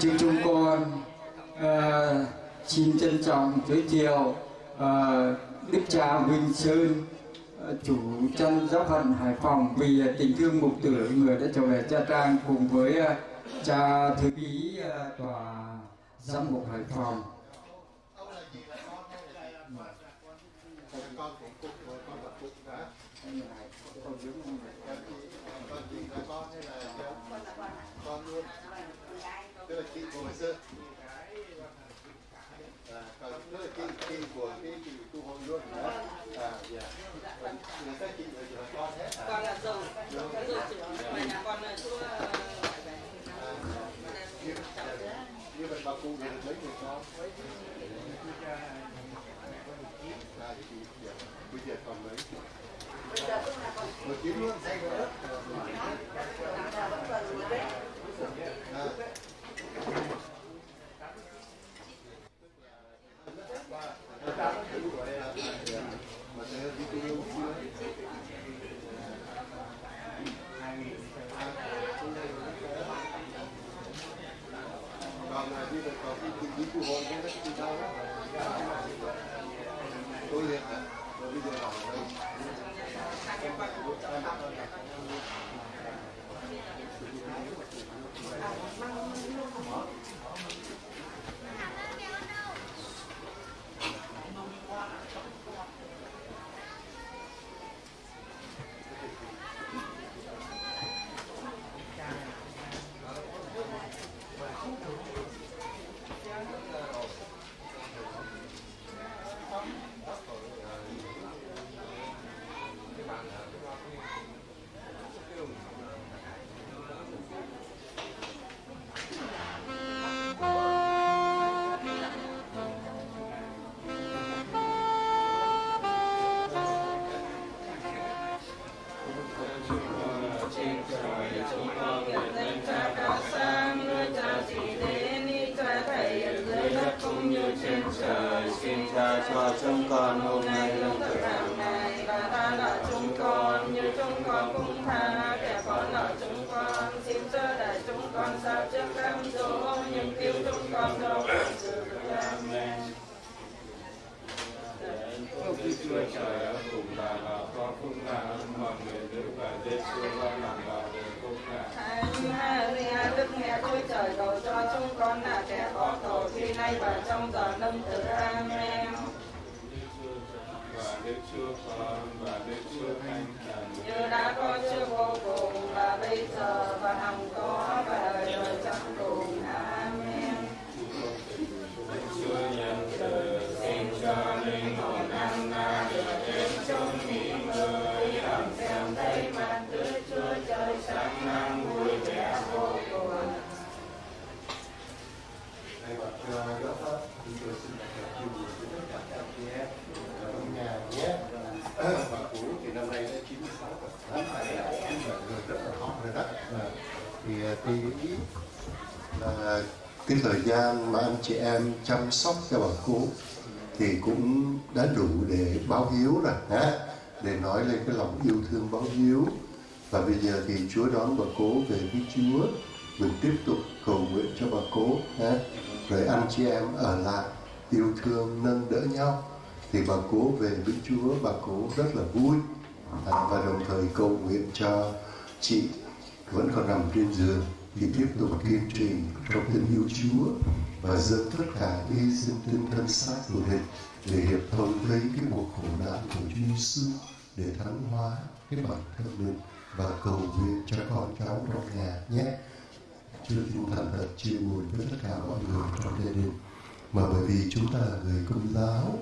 chương chúng con à, xin trân trọng giới thiệu à, đức cha Vinh Sơn ờ, chủ chân giáo phận Hải Phòng vì tình thương mục tử người đã trở về Cha Trang cùng với ờ, cha thư ký tòa giám mục Hải Phòng con cũng cục rồi con là cục hả con gì là con hay là con luôn kinh của hồi xưa à, còn tức là kinh kinh của cái kinh tu hồi luôn đó à dạ người ta kinh là là con hết à con là dâu dâu chỉ mà nhà con là chú như, vậy bà cụ thì được mấy người con à thì bây giờ còn mấy bây giờ còn mấy một chín luôn say rồi à. mà thế đi tu yêu chưa còn là như vậy còn cái kinh phí của hội cái đó thì đâu tôi liền Như đã có trước vô cùng và bây giờ và hằng có và đời Thì là cái thời gian mà anh chị em chăm sóc cho bà cụ thì cũng đã đủ để báo hiếu rồi ha để nói lên cái lòng yêu thương báo hiếu. Và bây giờ thì Chúa đón bà cố về với Chúa. Mình tiếp tục cầu nguyện cho bà cố ha rồi anh chị em ở lại yêu thương nâng đỡ nhau. Thì bà cố về với Chúa bà cố rất là vui. À, và đồng thời cầu nguyện cho chị vẫn còn nằm trên giường thì tiếp tục kiên trì trong tình yêu Chúa và dâng tất cả hy sinh tinh thân xác của mình để hiệp thông với cái cuộc khổ nạn của Chúa Giêsu để thắng hóa cái bản thân mình và cầu nguyện cho con cháu trong nhà nhé. Chúa xin thành thật chia buồn với tất cả mọi người trong gia đình. Mà bởi vì chúng ta là người công giáo,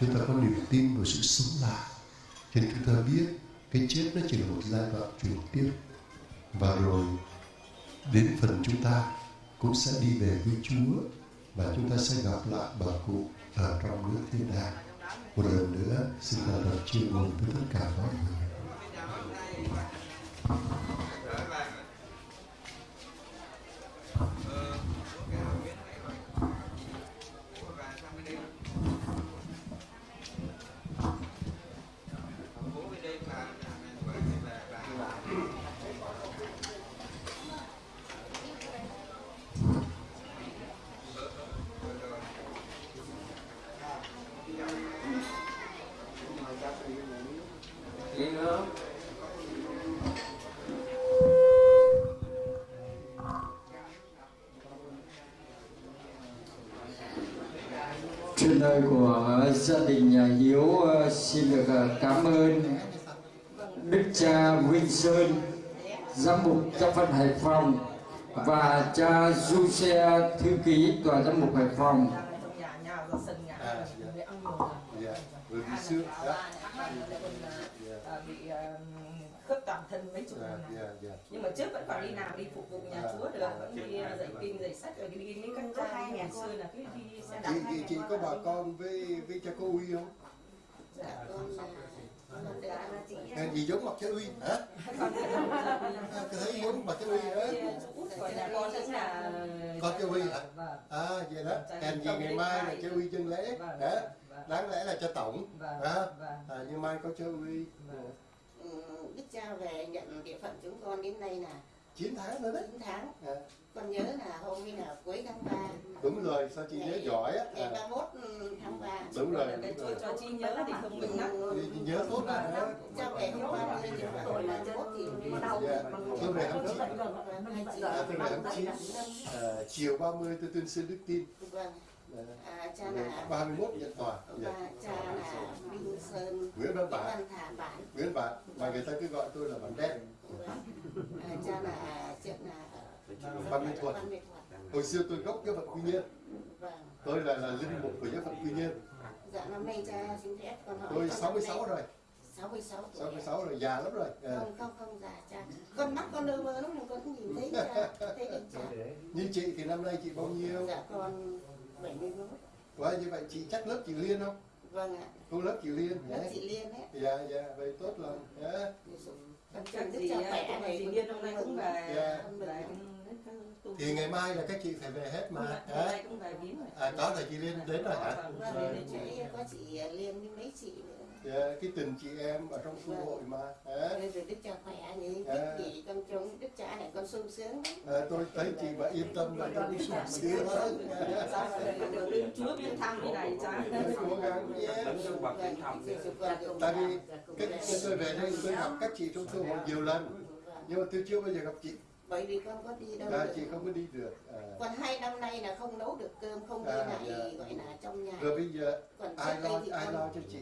chúng ta có niềm tin vào sự sống lại. Cho nên chúng ta biết cái chết nó chỉ là một giai đoạn chuyển tiếp và rồi đến phần chúng ta cũng sẽ đi về với Chúa và chúng ta sẽ gặp lại bà cụ ở trong nước thiên đàng một lần nữa, xin thành thật chia buồn với tất cả mọi người. Của gia đình nhà Hiếu ờ, xin được ờ, cảm ơn Đức cha Vinh Sơn, giám mục giáo phận Hải Phòng và cha Du Xe thư ký tòa giám mục Hải Phòng. nhà nhà ra sân nhà À, dạ. để ăn nhiều dạ bởi đó à, bị à, khớp toàn thân mấy chục dạ năm dạ dạ. Nhưng mà trước vẫn còn đi làm đi phục vụ nhà chúa được vẫn đi à, dạy kinh dạy sách rồi đi mấy các cha ngày xưa là cứ đi xe đạp chị chị chị có bà con với với cha cô uy không? Dạ. Con à, gì giống mặt cha uy hả? Thấy giống mặt cha uy hả con cha uy hả? À vậy đó. Hèn gì ngày mai là cha uy chân lễ vâng. hả vâng. Đáng lẽ là cha tổng. Vâng hả? vâng. À, nhưng mai có cha uy vâng. Ừ, Đức cha về nhận địa phận chúng con đến nay là 9 tháng nữa đấy. 9 tháng. À, con nhớ là hôm nay là cuối tháng 3 đúng rồi sao chị nhớ giỏi á? ngày à, 31 tháng 3 đúng rồi đúng rồi. cho chi nhớ thì không mình lắm. Chị- chị nhớ tốt lắm. cha về hôm 30 thì hồi là 31 thì dạ. tôi về tháng 9 hai chị à, tôi về tháng 9 à, chiều 30 tôi tuyên xưng đức tin. Vâng à, à, cha là 31 nhận tòa dạ. và cha là Minh Sơn. Nguyễn Văn Bản. Văn Thả Bản. Nguyễn Bản. Mà người ta cứ gọi tôi là bản đen. Vâng. à, cha là chuyện là Văn Minh Thuật. Hồi xưa tôi gốc giáo phận quy nhơn. Vâng. Tôi là là linh mục của giáo phận quy nhơn. Dạ năm nay cha xin phép con hỏi tôi con 66 năm nay rồi. 66 tuổi. 66 rồi già lắm rồi. Không không không già cha. Con mắt con đơ mơ lắm con cũng nhìn thấy cha thấy cha. Như chị thì năm nay chị bao nhiêu? Dạ con 71 Quá như vậy chị chắc lớp chị Liên không? Vâng ạ. Cô lớp chị Liên lớp nhé chị Liên ấy dạ dạ vậy tốt lắm nhé con chắc chúc à, là này gì điên hôm nay cũng về Dạ. về tu. Thì ngày mai là các chị phải về hết mà. Hôm hả nay cũng về viếng rồi. À có là chị Liên đến rồi hả? Chỗ có chị Liên với mấy chị nữa Dạ, cái tình chị em ở trong khu hội mà Nên rồi đức cha khỏe Dạ. thích chị con trông đức cha này con sung sướng à, tôi thấy chị mà yên tâm là tôi cũng sung sướng hơn được đến chúa viếng thăm như này cha cố gắng cho Vâng, con tại vì dạ, cái, tôi về đây tôi gặp các chị trong khu hội nhiều lần Vâng. nhưng mà tôi chưa bao giờ gặp chị bởi vì con có đi đâu à, được. chị không có đi được à. còn hai năm nay là không nấu được cơm không đi À, lại dạ. gọi là trong nhà rồi bây giờ còn ai lo thì ai con lo cho chị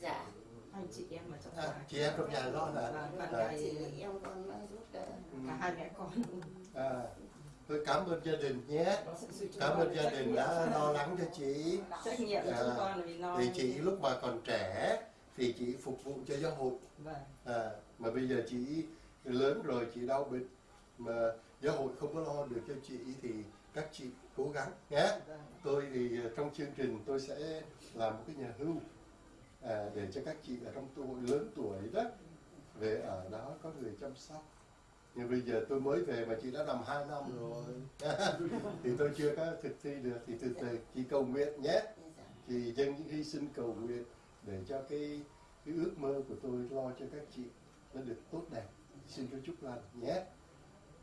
dạ. Anh chị em mà trong à, nhà. chị em trong nhà lo hả bạn à, gái chị em con nó giúp đỡ. Cả hai mẹ con. À, tôi cảm ơn gia đình nhé. Cảm ơn gia đình đã lo lắng cho chị. Trách nhiệm của chúng con vì lo thì chị lúc mà còn trẻ thì chị phục vụ cho giáo hội. Vâng. À, mà bây giờ chị lớn rồi chị đau bệnh mà giáo hội không có lo được cho chị thì các chị cố gắng nhé. Vâng. Tôi thì trong chương trình tôi sẽ làm một cái nhà hưu à, để cho các chị ở trong tuổi lớn tuổi đó về ở đó có người chăm sóc. Nhưng bây giờ tôi mới về mà chị đã nằm hai năm rồi. Thì tôi chưa có thực thi được. Thì từ từ chị cầu nguyện nhé. Thì dâng những hy sinh cầu nguyện để cho cái cái ước mơ của tôi lo cho các chị nó được tốt đẹp. Xin cho chúc lành nhé.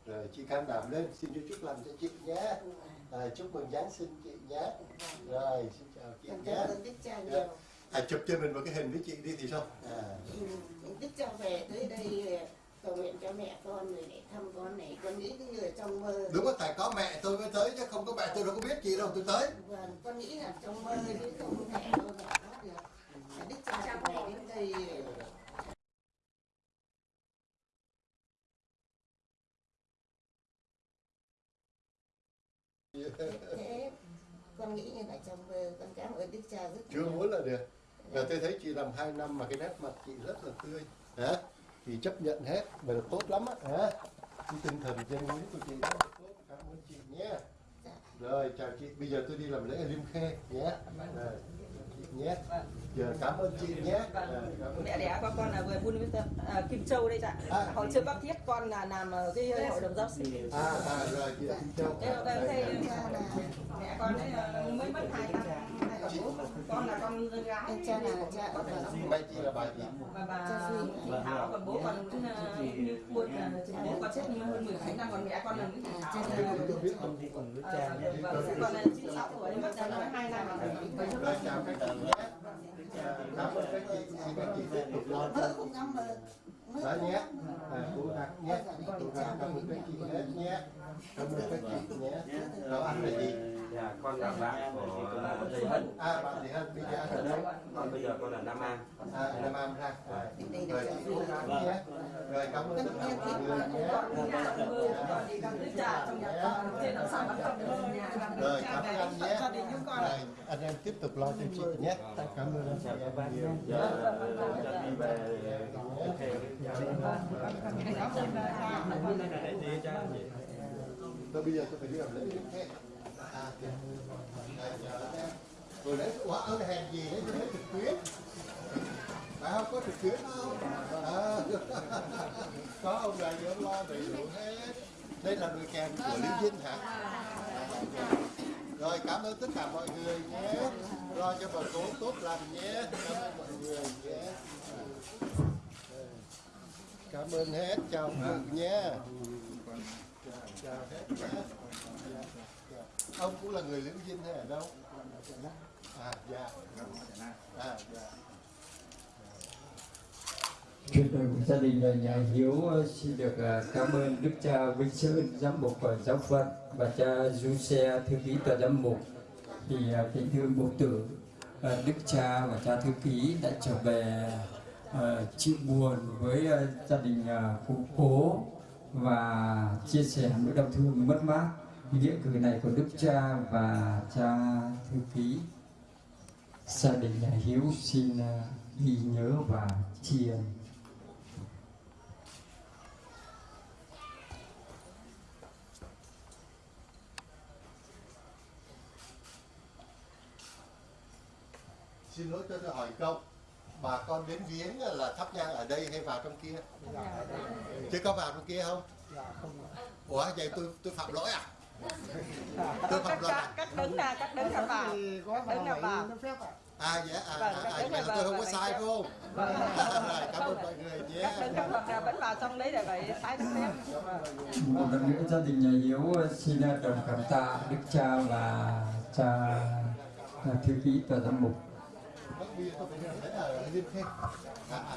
Rồi chị can đảm lên. Xin cho chúc lành cho chị nhé. À, chúc mừng giáng sinh chị nhé. Rồi xin chào chị nhé à, chụp cho mình một cái hình với chị đi thì sao? À, Ừ, đức cha về tới đây cầu nguyện cho mẹ con rồi để thăm con này con nghĩ cái người trong mơ. Đúng rồi tại có mẹ tôi mới tới chứ không có mẹ tôi đâu có biết chị đâu tôi tới. Vâng con nghĩ là trong mơ chứ không thể đâu mẹ thoát được. Đức cha về đến đây. Thế con nghĩ như là trong mơ con cảm ơn đức cha rất chưa nhiều. muốn là được và tôi thấy chị làm hai năm mà cái nét mặt chị rất là tươi hả? Thì chấp nhận hết và là tốt lắm á hả? Cái tinh thần dân hiến của chị rất là tốt cảm ơn chị nhé. Dạ. rồi chào chị. Bây giờ tôi đi làm lễ ở liêm khê nhé. Rồi chị nhé. Giờ cảm ơn chị nhé. Vâng. Rồi, cảm ơn mẹ đẻ của con là người buôn với à, Kim Châu đây ạ À. hồi trước bác thiết con là làm ở cái hội đồng giáo sĩ. À à rồi chị Kim Châu. Đây Rồi, rồi. là mẹ con ấy là mới mất hai năm bố con là con gái. Cha là cha vâng mẹ chị là bà gì và bà chị Thảo còn bố còn là như buôn là bố con chết như hơn mười mấy năm còn mẹ con là Nguyễn Thị Thảo. là tôi biết cùng với Ờ, cha nhé vâng, còn là 96 tuổi mất đã nói hai năm rồi. Rồi chào các chị nhé À, cảm ơn các chị xin các chị tiếp tục lo mơ đó nhé. À, cố gắng nhé. Cố gắng cảm ơn các chị hết nhé. Cảm ơn các chị nhé. Đó anh là gì dạ con là bạn của thầy Hân à bạn thì hơn bây giờ ở đây còn bây giờ con là Nam An à Nam Am ha rồi chị cố gắng nhé rồi cảm ơn tất cả mọi người nhé rồi cảm ơn anh nhé rồi anh em tiếp tục lo cho chị nhé cảm ơn anh các bác nhé giờ đi về tôi bây giờ tôi phải đi làm lễ tiếp theo à. Rồi, lấy đấy quả ơn hèn gì đấy chứ đấy trực tuyến. Phải không? Có trực tuyến không? À, có ông này ông lo đầy đủ hết. Đây là người kèm của Liên Vinh hả? Rồi cảm ơn tất cả mọi người nhé. Lo cho bà cố tốt lành nhé. Cảm ơn mọi người nhé. Cảm ơn hết. Chào mừng nhé nhé ông cũng là người Lưỡng vinh hay ở đâu? À dạ. À dạ. Chuyện đời của gia đình là nhà Hiếu ờ, xin được ờ, cảm ơn Đức cha Vinh Sơn, giám mục và giáo phận và cha Du Xe, thư ký tòa giám mục. Thì kính thưa mục tử, Đức cha và cha thư ký đã trở về chịu buồn với gia đình ờ, cụ cố và chia sẻ nỗi đau thương mất mát. Nghĩa cử này của Đức cha và cha thư ký gia đình nhà Hiếu xin à, ghi nhớ và tri ân. xin lỗi cho tôi hỏi câu bà con đến viếng là thắp nhang ở đây hay vào trong kia chứ có vào trong kia không ủa vậy tôi tôi phạm lỗi à tôi phạm lỗi à Cắt đứng nè, cắt đứng là vào. Đứng là vào. à dạ à, Vâng, à, cắt à, đứng vậy là là tôi vâng, không có vâng, sai vâng. phải không Vâng. rồi cảm ơn mọi người nhé đứng là vâng, bánh vào xong lấy để vậy tái tiếp. Vâng. một lần nữa gia đình nhà Hiếu xin đồng cảm tạ Đức Cha và cha à, thư ký tòa giám mục. Bắt bia tôi phải thấy ở liên khen à à